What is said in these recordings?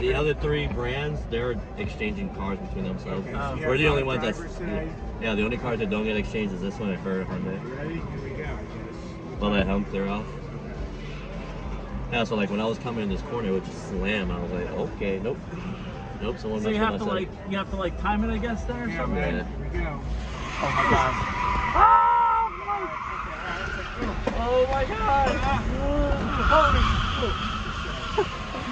the other three brands, they're exchanging cars between themselves. Okay, Um, you We're the only five ones that's drivers yeah. The only cars that don't get exchanged is this one at Hyundai. You ready? Here we go, I guess. Let that helm clear off. Okay. Yeah, so like when I was coming in this corner, it would just slam. I was like, okay, nope, nope. Someone So you have to my like setup. you have to like time it, I guess, there or Yeah, something. man. Yeah. Here we go. Oh my god. Oh my god. Oh my god.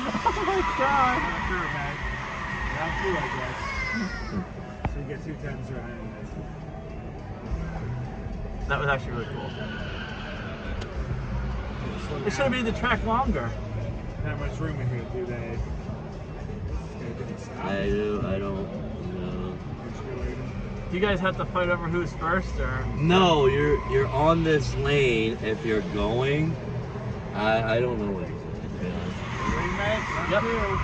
Oh Not sure, man. Round two, I guess. So you get two times around. That was actually really cool. It should have made the track longer. Not much room in here, do they? Okay, did it stop? I do. I don't. know. Do you guys have to fight over who's first or? No, you're you're on this lane if you're going. I I don't know what. To be honest. Ready, Meg? Round Yep. two.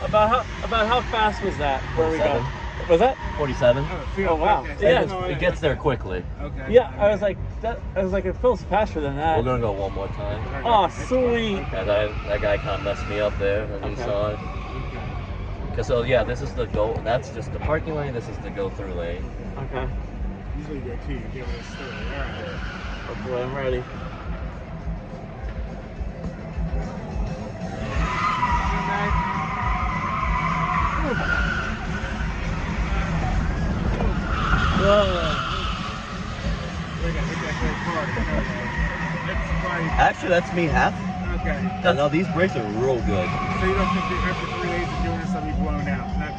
About how about how fast was that? Where we go? Seven. Was that? Forty-seven. Oh, Oh, wow. okay. Yeah. It, it gets there quickly. Okay. Yeah, I was like that. I was like it feels faster than that. We're gonna go one more time. Oh, sweet. Yeah, that, that guy kind of messed me up there on the Okay. inside. Okay. Cause so yeah, this is the go. That's just the parking lane. This is the go through lane. Okay. Usually you go two, you give it a story. All right. Oh boy, I'm ready. Whoa. Look at- look at that car. That's probably- Actually, that's me half. Okay. No, these brakes are real good. So you don't think that after three days of doing this, they'll be blown out? Not